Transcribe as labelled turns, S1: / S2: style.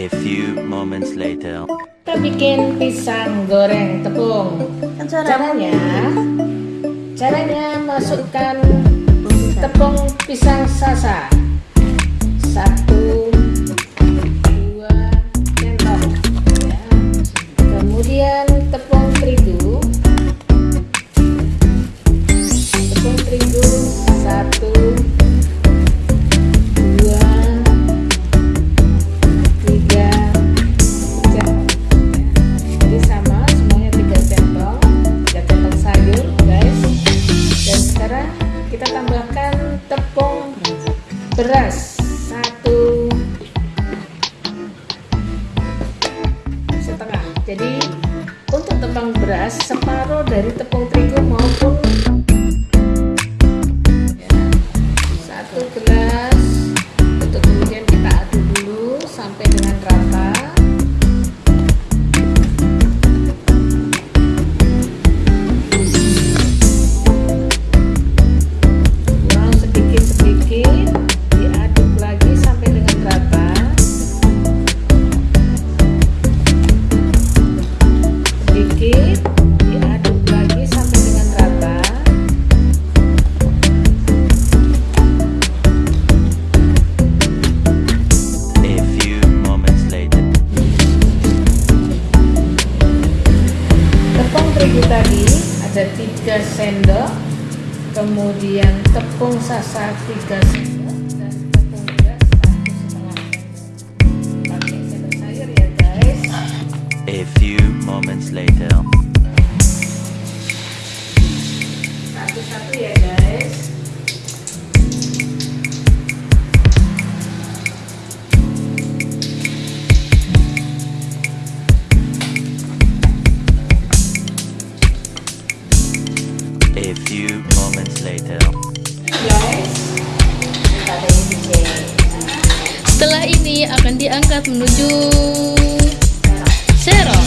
S1: A few moments later.
S2: Kita bikin pisang goreng tepung.
S3: Kan caranya
S2: Caranya, caranya masukkan tepung pisang sasa satu dua sendok ya. kemudian tepung terigu tepung terigu satu beras. Satu. Setengah. Jadi untuk tepung beras separuh dari tepung terigu maupun terigu tadi ada 3 sendok, kemudian tepung sasa 3 sendok dan tepung beras 1 setengah sendok. Pakai sendok sayur ya guys.
S1: A few moments later. few moments later.
S3: Setelah ini akan diangkat menuju sero.